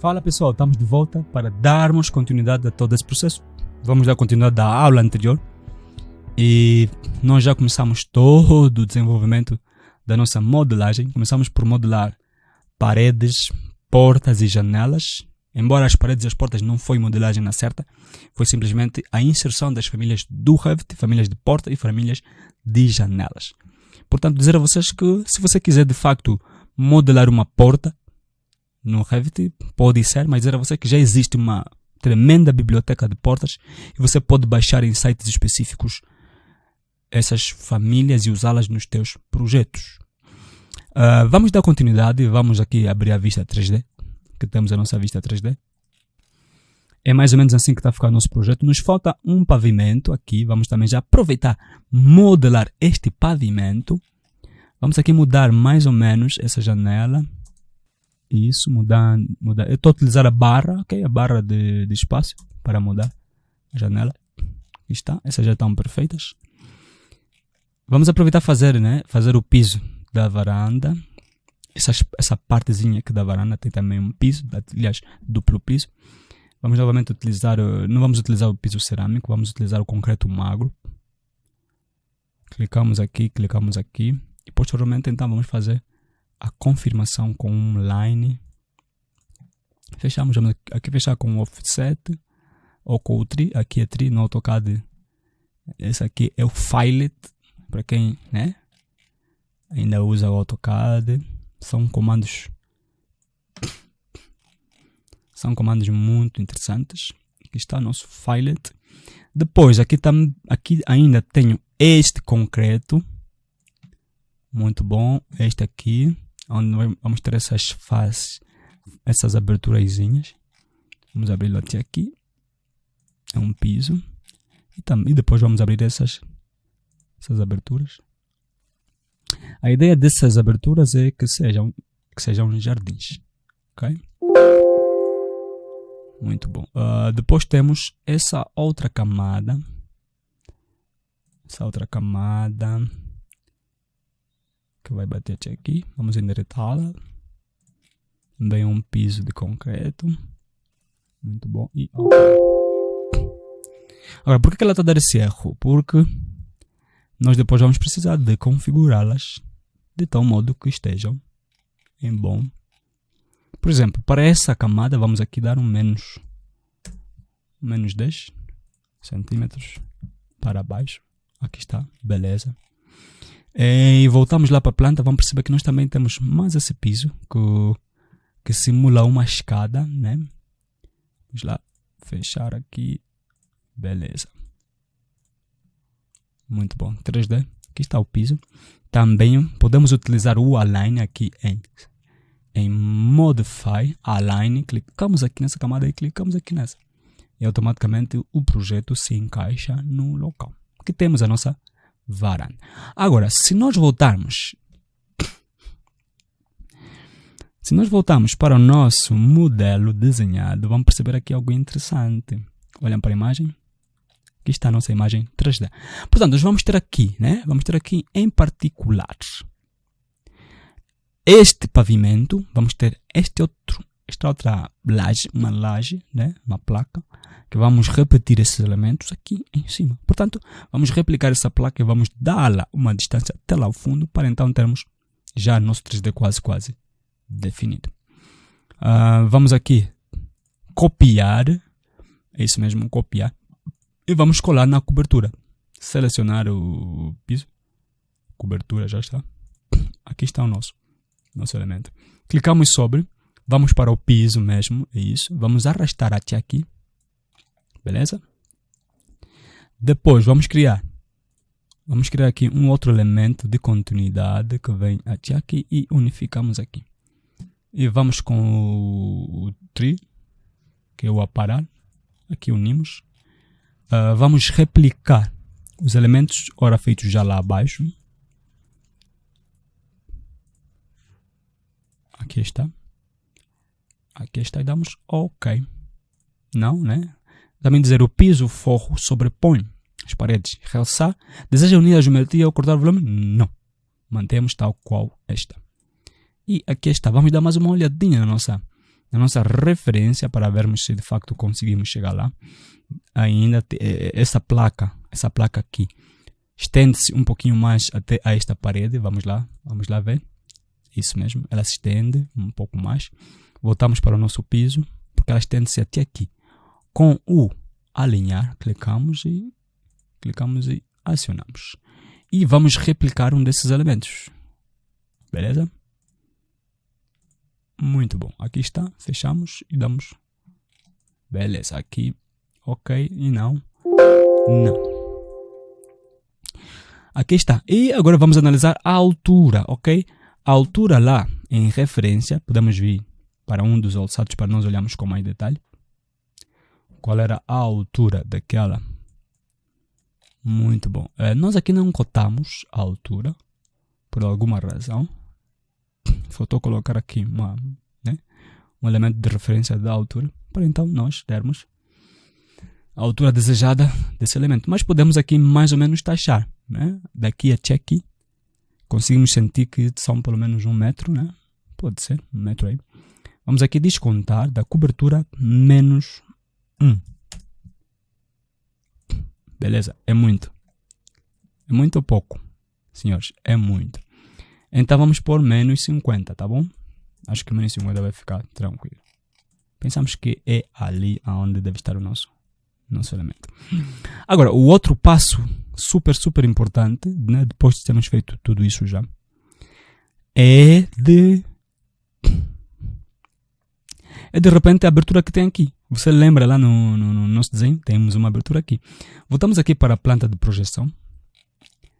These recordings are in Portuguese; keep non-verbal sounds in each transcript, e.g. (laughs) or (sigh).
Fala pessoal, estamos de volta para darmos continuidade a todo esse processo. Vamos dar continuidade da aula anterior e nós já começamos todo o desenvolvimento da nossa modelagem. Começamos por modelar paredes, portas e janelas. Embora as paredes e as portas não foi modelagem na certa, foi simplesmente a inserção das famílias do Revit, famílias de porta e famílias de janelas. Portanto, dizer a vocês que se você quiser de facto modelar uma porta, no Revit, pode ser, mas dizer a você que já existe uma tremenda biblioteca de portas e você pode baixar em sites específicos essas famílias e usá-las nos teus projetos. Uh, vamos dar continuidade, vamos aqui abrir a vista 3D, que temos a nossa vista 3D. É mais ou menos assim que está ficar o nosso projeto. Nos falta um pavimento aqui, vamos também já aproveitar, modelar este pavimento. Vamos aqui mudar mais ou menos essa janela isso, mudar, mudar. Eu estou a utilizar a barra, ok? A barra de, de espaço para mudar a janela. Aqui está, essas já estão perfeitas. Vamos aproveitar fazer, né? Fazer o piso da varanda. Essa, essa partezinha aqui da varanda tem também um piso, aliás, duplo piso. Vamos novamente utilizar, não vamos utilizar o piso cerâmico, vamos utilizar o concreto magro. Clicamos aqui, clicamos aqui. E posteriormente então vamos fazer a confirmação com um line. Fechamos, vamos aqui fechar com offset ou com o tri, aqui é tri no AutoCAD. Esse aqui é o filet, para quem né, ainda usa o AutoCAD. São comandos são comandos muito interessantes. Aqui está o nosso filet. Depois, aqui, tam, aqui ainda tenho este concreto. Muito bom. Este aqui onde vamos ter essas faces, essas aberturazinhas. Vamos abri-lo até aqui. É um piso. E, também, depois vamos abrir essas, essas aberturas. A ideia dessas aberturas é que sejam, que sejam jardins. Ok? Muito bom. Uh, depois temos essa outra camada. Essa outra camada que vai bater até aqui. Vamos endireitá-la. Também um piso de concreto. Muito bom. E ok. Agora, por que ela está a dar esse erro? Porque nós depois vamos precisar de configurá-las de tal modo que estejam em bom. Por exemplo, para essa camada vamos aqui dar um menos, menos 10 centímetros para baixo. Aqui está, beleza. É, e voltamos lá para a planta, vamos perceber que nós também temos mais esse piso que, que simula uma escada, né? Vamos lá, fechar aqui, beleza. Muito bom, 3D, aqui está o piso. Também podemos utilizar o Align aqui em, em Modify, Align, clicamos aqui nessa camada e clicamos aqui nessa. E automaticamente o projeto se encaixa no local. Aqui temos a nossa varanda. Agora, se nós voltarmos (coughs) se nós voltarmos para o nosso modelo desenhado, vamos perceber aqui algo interessante. Olham para a imagem. Aqui está a nossa imagem 3D. Portanto, nós vamos ter aqui, né? Vamos ter aqui em particular este pavimento, vamos ter este outro, esta outra laje, uma laje, né? Uma placa que vamos repetir esses elementos aqui em cima. Portanto, vamos replicar essa placa e vamos dar-la uma distância até lá ao fundo para então termos já nosso 3D quase quase definido. Uh, vamos aqui copiar, é isso mesmo, copiar, e vamos colar na cobertura. Selecionar o piso, cobertura já está. Aqui está o nosso, nosso elemento. Clicamos sobre, vamos para o piso mesmo, é isso. Vamos arrastar até aqui beleza? Depois vamos criar, vamos criar aqui um outro elemento de continuidade que vem até aqui e unificamos aqui. E vamos com o, o tree, que é o aparar, aqui unimos. Uh, vamos replicar os elementos ora feitos já lá abaixo. Aqui está. Aqui está e damos OK. Não, né? Também dizer o piso forro sobrepõe as paredes, realçar. Deseja unir a geometria ou cortar o volume? Não. Mantemos tal qual está. E aqui está. Vamos dar mais uma olhadinha na nossa, na nossa referência para vermos se de facto conseguimos chegar lá. Ainda eh, essa placa, essa placa aqui, estende-se um pouquinho mais até a esta parede. Vamos lá, vamos lá ver. Isso mesmo, ela se estende um pouco mais. Voltamos para o nosso piso, porque ela estende-se até aqui. Com o alinhar, clicamos e clicamos e acionamos. E vamos replicar um desses elementos. Beleza? Muito bom. Aqui está, fechamos e damos. Beleza, aqui, ok, e não, não. Aqui está. E agora vamos analisar a altura, ok? A altura lá, em referência, podemos vir para um dos alçados para nós olharmos com mais detalhe. Qual era a altura daquela? Muito bom. É, nós aqui não cotamos a altura, por alguma razão. (laughs) Faltou colocar aqui uma, né, um elemento de referência da altura, para então nós termos a altura desejada desse elemento. Mas podemos aqui mais ou menos taxar. Né? Daqui até aqui, conseguimos sentir que são pelo menos um metro, né? Pode ser, um metro aí. Vamos aqui descontar da cobertura menos 1. Beleza, é muito. É muito ou pouco? Senhores, é muito. Então vamos pôr menos 50, tá bom? Acho que menos 50 vai ficar tranquilo. Pensamos que é ali aonde deve estar o nosso, nosso elemento. Agora, o outro passo super, super importante, né, depois de termos feito tudo isso já, é de é de repente a abertura que tem aqui. Você lembra lá no, no, no, nosso desenho? Temos uma abertura aqui. Voltamos aqui para a planta de projeção.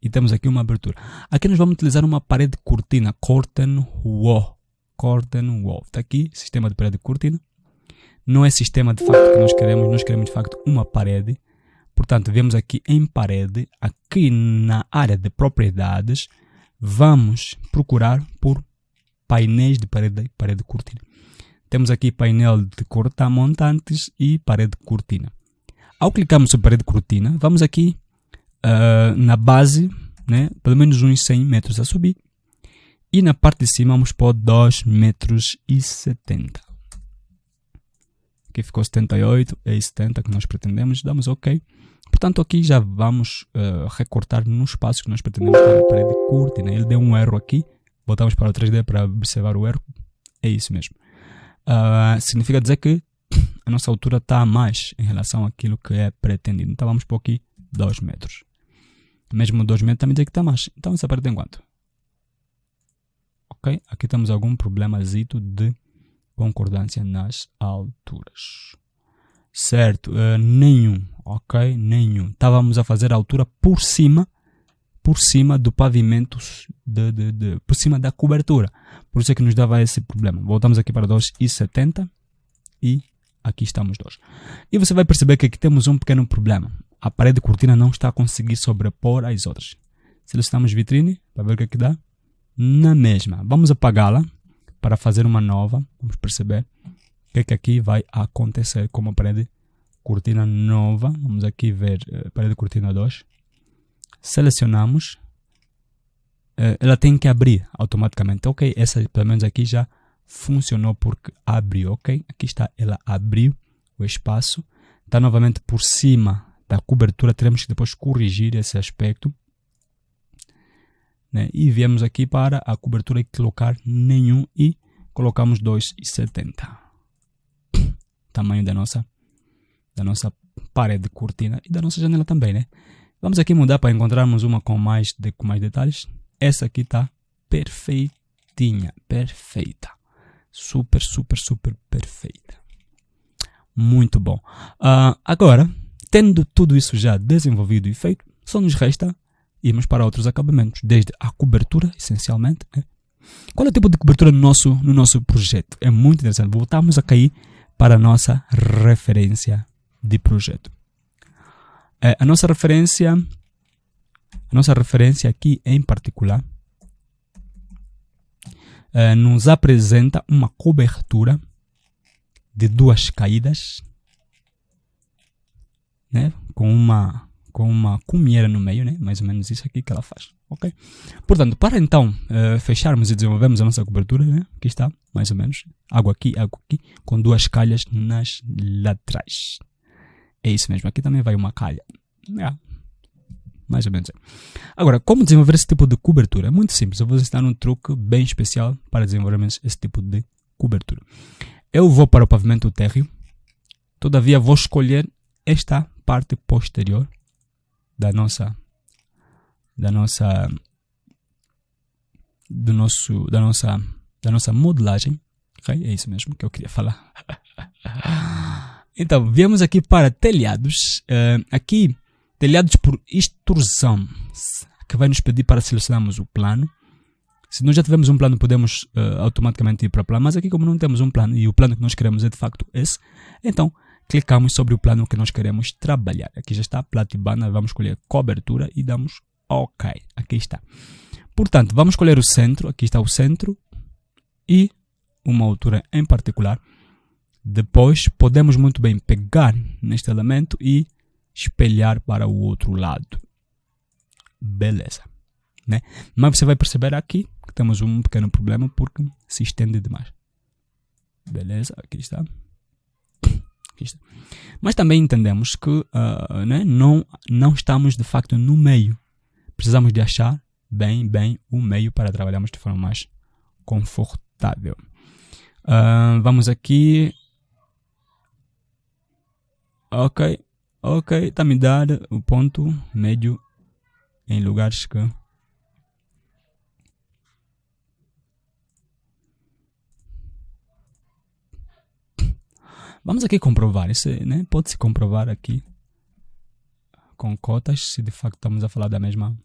E temos aqui uma abertura. Aqui nós vamos utilizar uma parede cortina. Curtain wall. Curtain wall. Está aqui, sistema de parede cortina. Não é sistema de facto que nós queremos. Nós queremos de facto uma parede. Portanto, vemos aqui em parede. Aqui na área de propriedades. Vamos procurar por painéis de parede, parede cortina. Temos aqui painel de cortar montantes e parede cortina. Ao clicarmos sobre parede cortina, vamos aqui uh, na base, né, pelo menos uns 100 metros a subir. E na parte de cima vamos pôr 2 metros e 70. Aqui ficou 78, é 70 que nós pretendemos, damos OK. Portanto, aqui já vamos uh, recortar no espaço que nós pretendemos para a parede cortina. Ele deu um erro aqui, voltamos para o 3D para observar o erro. É isso mesmo uh, significa dizer que a nossa altura está a mais em relação àquilo que é pretendido. Então vamos por aqui 2 metros. Mesmo 2 metros também diz que está mais. Então essa parte tem quanto? Ok? Aqui temos algum problemazito de concordância nas alturas. Certo? Uh, nenhum. Ok? Nenhum. Estávamos a fazer a altura por cima por cima do pavimento, de, de, de, por cima da cobertura. Por isso é que nos dava esse problema. Voltamos aqui para 2,70 e aqui estamos 2. E você vai perceber que aqui temos um pequeno problema. A parede de cortina não está a conseguir sobrepor as outras. Selecionamos vitrine para ver o que, é que dá. Na mesma. Vamos apagá-la para fazer uma nova. Vamos perceber o que é que aqui vai acontecer com a parede cortina nova. Vamos aqui ver uh, parede cortina 2 selecionamos, uh, ela tem que abrir automaticamente. Ok, essa pelo menos aqui já funcionou porque abriu, ok? Aqui está, ela abriu o espaço. Está novamente por cima da cobertura, teremos que depois corrigir esse aspecto. Né? E viemos aqui para a cobertura e colocar nenhum e colocamos 2,70. Tamanho da nossa, da nossa parede de cortina e da nossa janela também, né? Vamos aqui mudar para encontrarmos uma com mais, de, com mais detalhes. Essa aqui está perfeitinha, perfeita. Super, super, super perfeita. Muito bom. Uh, agora, tendo tudo isso já desenvolvido e feito, só nos resta irmos para outros acabamentos, desde a cobertura, essencialmente. Né? Qual é o tipo de cobertura no nosso, no nosso projeto? É muito interessante. Voltamos a cair para a nossa referência de projeto. É, a nossa referência, a nossa referência aqui em particular, é, nos apresenta uma cobertura de duas caídas, né? com, uma, com uma cumieira no meio, né? Mais ou menos isso aqui que ela faz, ok? Portanto, para então uh, fecharmos e desenvolvermos a nossa cobertura, né? Aqui está, mais ou menos. Água aqui, água aqui, com duas calhas nas laterais. É isso mesmo. Aqui também vai uma calha. É, mais ou menos. Agora, como desenvolver esse tipo de cobertura? É muito simples. Eu vou ensinar um truque bem especial para desenvolvermos esse tipo de cobertura. Eu vou para o pavimento térreo. Todavia, vou escolher esta parte posterior da nossa da nossa do nosso da nossa da nossa modelagem. Okay? é isso mesmo que eu queria falar. Então viemos aqui para telhados. Uh, aqui telhados por extrusão que vai nos pedir para selecionarmos o plano. Se nós já tivermos um plano podemos uh, automaticamente ir para o plano mas aqui como não temos um plano e o plano que nós queremos é de facto esse então clicamos sobre o plano que nós queremos trabalhar. Aqui já está, Platibana, vamos escolher cobertura e damos OK. Aqui está. Portanto, vamos escolher o centro, aqui está o centro e uma altura em particular. Depois, podemos muito bem pegar neste elemento e espelhar para o outro lado. Beleza. Né? Mas você vai perceber aqui que temos um pequeno problema porque se estende demais. Beleza, aqui está. Mas também entendemos que uh, né, não, não estamos de facto no meio. Precisamos de achar bem, bem o meio para trabalharmos de forma mais confortável. Uh, vamos aqui. Ok, ok, está me dar o ponto médio em lugares que Vamos aqui comprovar. Isso né? pode-se comprovar aqui com cotas se de facto estamos a falar da mesma,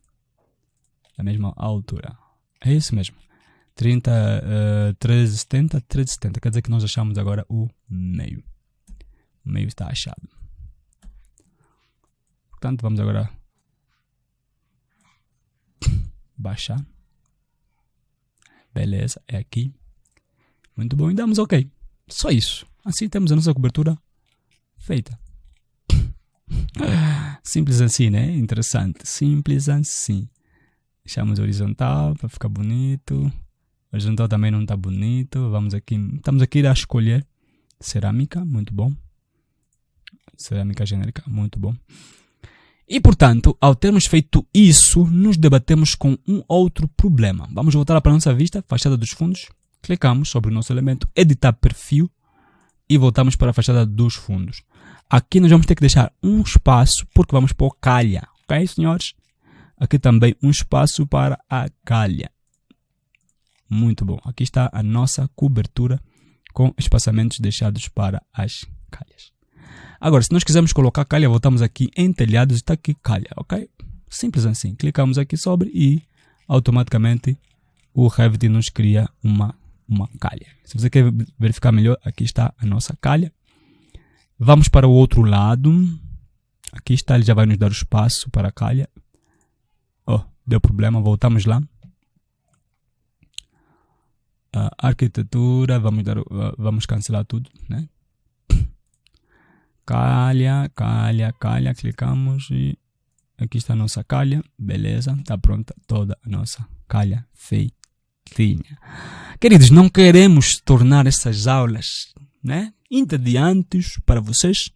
da mesma altura. É isso mesmo. 30, uh, 1370, 1370. Quer dizer que nós achamos agora o meio. O meio está achado. Portanto, vamos agora (laughs) baixar. Beleza, é aqui. Muito bom, e damos ok. Só isso. Assim temos a nossa cobertura feita. Simples assim, né? Interessante. Simples assim. Deixamos horizontal para ficar bonito. Horizontal também não está bonito. Vamos aqui. Estamos aqui a escolher cerâmica, muito bom. Cerâmica genérica, muito bom. E portanto, ao termos feito isso, nos debatemos com um outro problema. Vamos voltar para a nossa vista, fachada dos fundos. Clicamos sobre o nosso elemento editar perfil e voltamos para a fachada dos fundos. Aqui nós vamos ter que deixar um espaço porque vamos pôr calha, ok senhores? Aqui também um espaço para a calha. Muito bom. Aqui está a nossa cobertura com espaçamentos deixados para as calhas. Agora, se nós quisermos colocar calha, voltamos aqui em telhados e está aqui calha, ok? Simples assim. Clicamos aqui sobre e automaticamente o Revit nos cria uma uma calha. Se você quer verificar melhor, aqui está a nossa calha. Vamos para o outro lado. Aqui está, ele já vai nos dar o espaço para a calha. Oh, deu problema, voltamos lá. Arquitetura, vamos, dar, vamos cancelar tudo, né? Calha, calha, calha, clicamos e aqui está a nossa calha, beleza, está pronta toda a nossa calha feitinha. Queridos, não queremos tornar essas aulas né, entediantes para vocês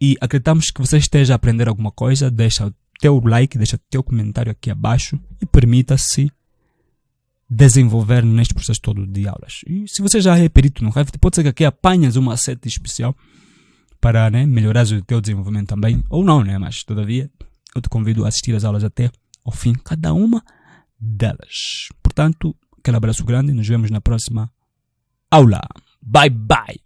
e acreditamos que você esteja a aprender alguma coisa. Deixa o teu like, deixa o teu comentário aqui abaixo e permita-se desenvolver neste processo todo de aulas. E se você já é perito no Revit, pode ser que aqui apanhas uma seta especial para né, melhorar o teu desenvolvimento também, ou não, né? Mas todavia, eu te convido a assistir as aulas até ao fim, cada uma delas. Portanto, aquele abraço grande. e Nos vemos na próxima aula. Bye, bye.